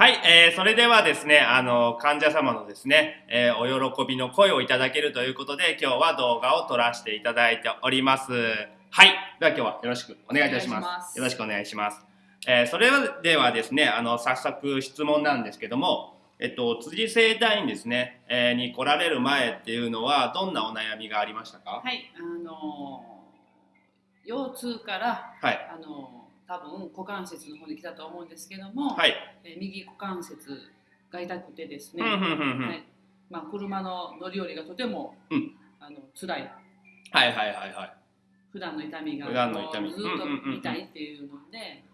はい、えー、それではですね、あの、患者様のですね、えー、お喜びの声をいただけるということで、今日は動画を撮らせていただいております。はい。では今日はよろしくお願いいたします。よろしくお願いします。えー、それではですね、あの、早速質問なんですけども、えっと、辻生体院ですね、えー、に来られる前っていうのは、どんなお悩みがありましたか？はい、あのー、腰痛から、はい、あのー多分股関節の方に来たと思うんですけども、はい、え右股関節が痛くてですね、はいまあ、車の乗り降りがとても、うん、あの辛い。はいはいはいはい。普段の痛みが普段の痛みずっと痛いっていうので、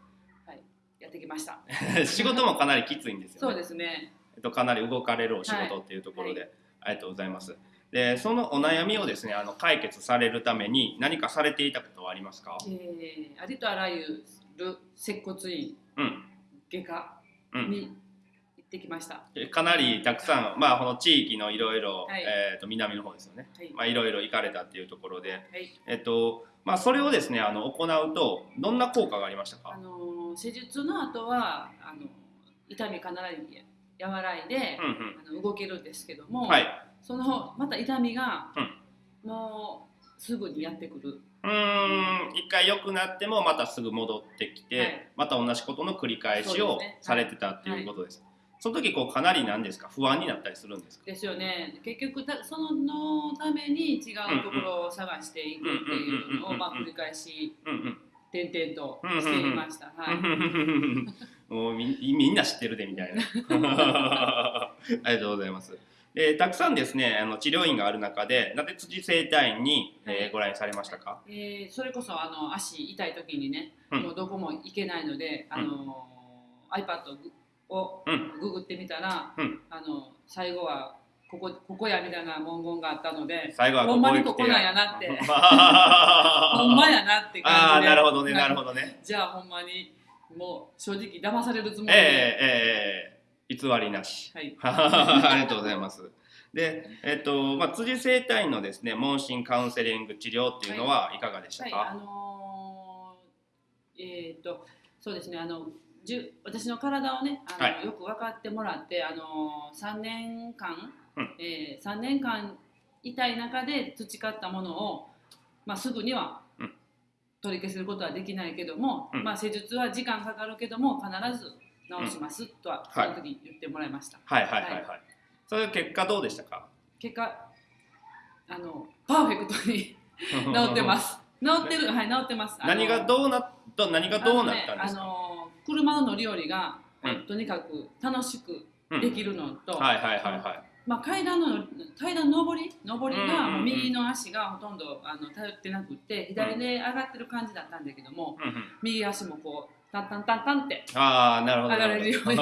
はい、やってきました。仕事もかなりきついんですよね。そうですね。えっとかなり動かれるお仕事っていうところで、はい、ありがとうございます。でそのお悩みをですねあの解決されるために何かされていたことはありますか、えー、ありとあらゆる接骨院、うん、外科に行ってきました、うん、かなりたくさん、まあ、この地域のいろい。ろと南の方ですよね、はい。まあ、いろいろ行かれたっていうところで、はい。えっとまあ、それをですねあの行うとどんな効果がありましたか、あの施術の後はあの痛みかなり和らいで、うんうん、あの動けるんですけども、はい、そのまた痛みが、うん、もうすぐにやってくるうん一回良くなってもまたすぐ戻ってきて、はい、また同じことの繰り返しをされてたっていうことです。その時こうかなりなんですか？不安になったりするんですか？ですよね結局たそののために違うところを探していくっていうのをまあ繰り返し点々としていました。もうみみんな知ってるでみたいな。ありがとうございます。えー、たくさんですねあの治療院がある中でなぜ辻整体院に、はい、えー、ご来院されましたか、えー、それこそあの足痛い時にね、うん、もうどこも行けないので、あの、うん、iPad をググってみたら、うん、あの最後はここここやみたいな文言があったので最後はほんまにここなんやなって。ほんまやなって感じでああなるほどねなるほどね。じゃあほんまにもう正直騙されるつもりで、えーえー偽りなし。はい。ありがとうございます。で、えっと、まあ、辻生体院のですね、問診カウンセリング治療っていうのはいかがでしたか、はいはい、あのー、えっ、と、そうですね、あの、じゅ私の体をね、あの、はい、よく分かってもらって、あのー、3年間、うん、えー、3年間痛い中で培ったものを、まあ、すぐには取り消すことはできないけども、うん、まあ、施術は時間かかるけども必ず直しますとはその時言ってもらいました、はい、はい。はい。はい。はい。それ結果どうでしたか？結果あのパーフェクトに 治ってます。治ってる。はい治ってます。何がどうなった何がどうなったんですか？あの、車の乗り降りが、うん、とにかく楽しくできるのと、うん、はい。はい。はい。はいまあ、階段の階段上り？上りがもう右の足がほとんどあの頼ってなくて左で上がってる感じだったんだけども、うん、右足もこうタンタンタンタンってああなるほど上がれるように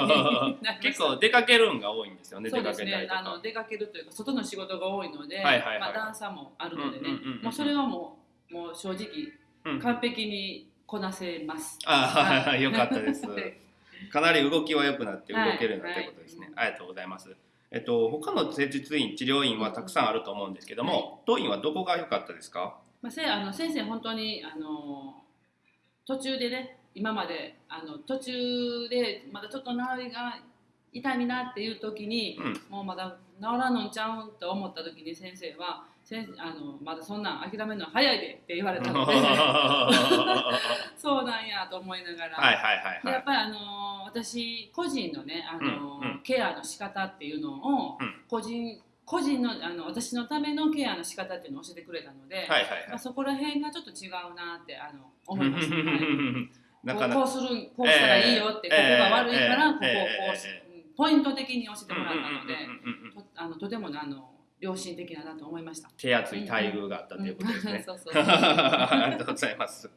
結構出かけるんが多いんですよねそうですね。あの出かけるというか外の仕事が多いので、はいはいはい、まあ、段差もあるのでね、もうそれはもうもう正直、完璧にこなせます。ああ、はい、よかったです。かなり動きは良くなって動けるようになったことですね、はいはい、ありがとうございますえっと他の施術院治療院はたくさんあると思うんですけども、当院はどこが良かったですか、まあ、せあの先生本当にあの途中でね今まであの途中でまだちょっと治りが痛みなっていう時に、うん、もうまだ治らんのんちゃうんと思った時に先生は先生あのまだそんなん諦めるの早いでって言われたので。そうなんやと思いながら、はいはいはいはい、やっぱりあの私個人のねあの、うんうん、ケアの仕方っていうのを、うん、個人個人のあの私のためのケアの仕方っていうのを教えてくれたので、はいはいはい、まあ、そこら辺がちょっと違うなってあの思いました、はい。こうするこうしたらいいよって、ここが悪いからここをこう、ポイント的に教えてもらったので、とあのとてもあの良心的だなと思いました。手厚い待遇があったということですね。そうそう。ありがとうございます。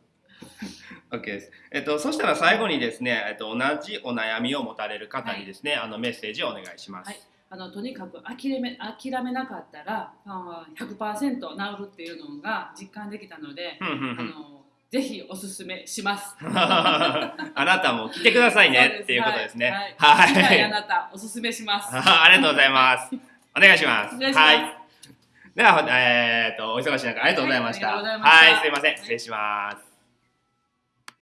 OK です。えっと、そしたら最後にですね、えっと、同じお悩みを持たれる方にですね、はい、あのメッセージをお願いします。はい、あのとにかく諦め諦めなかったら、あ100%治るっていうのが実感できたので、あのぜひおすすめします。あなたも来てくださいね っていうことですね。はい。はい、あなたおすすめします。ありがとうございます。お願いします。はい。では、えっ、ー、と、お忙しい中ありがとうございました。はい、はい、すいません。失礼します。